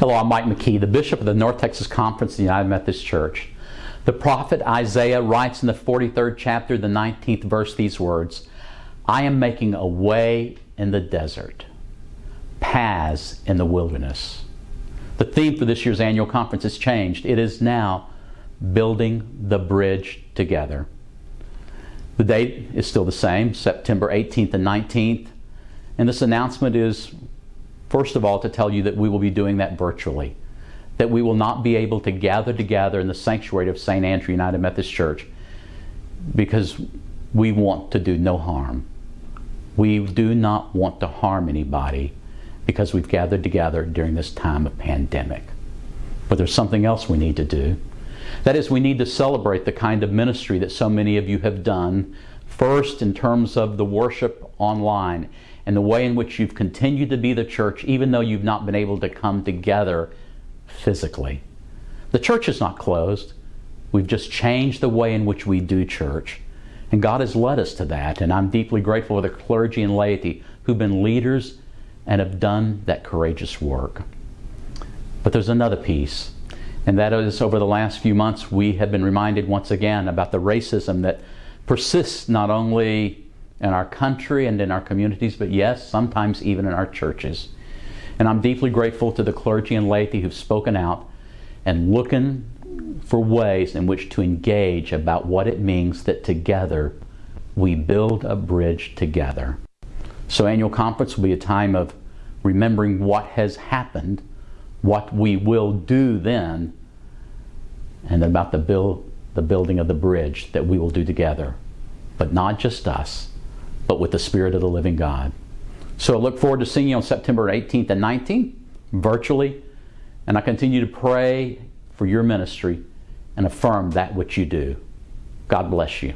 Hello, I'm Mike McKee, the Bishop of the North Texas Conference of the United Methodist Church. The prophet Isaiah writes in the 43rd chapter, the 19th verse, these words I am making a way in the desert, paths in the wilderness. The theme for this year's annual conference has changed. It is now building the bridge together. The date is still the same, September 18th and 19th. And this announcement is First of all, to tell you that we will be doing that virtually, that we will not be able to gather together in the sanctuary of St. Andrew United Methodist Church because we want to do no harm. We do not want to harm anybody because we've gathered together during this time of pandemic. But there's something else we need to do. That is, we need to celebrate the kind of ministry that so many of you have done, first in terms of the worship online and the way in which you've continued to be the church, even though you've not been able to come together physically. The church is not closed. We've just changed the way in which we do church. And God has led us to that. And I'm deeply grateful for the clergy and laity who've been leaders and have done that courageous work. But there's another piece. And that is over the last few months, we have been reminded once again about the racism that persists not only in our country and in our communities, but yes, sometimes even in our churches. And I'm deeply grateful to the clergy and laity who've spoken out and looking for ways in which to engage about what it means that together we build a bridge together. So annual conference will be a time of remembering what has happened, what we will do then, and about the build the building of the bridge that we will do together. But not just us, but with the Spirit of the living God. So I look forward to seeing you on September 18th and 19th, virtually, and I continue to pray for your ministry and affirm that which you do. God bless you.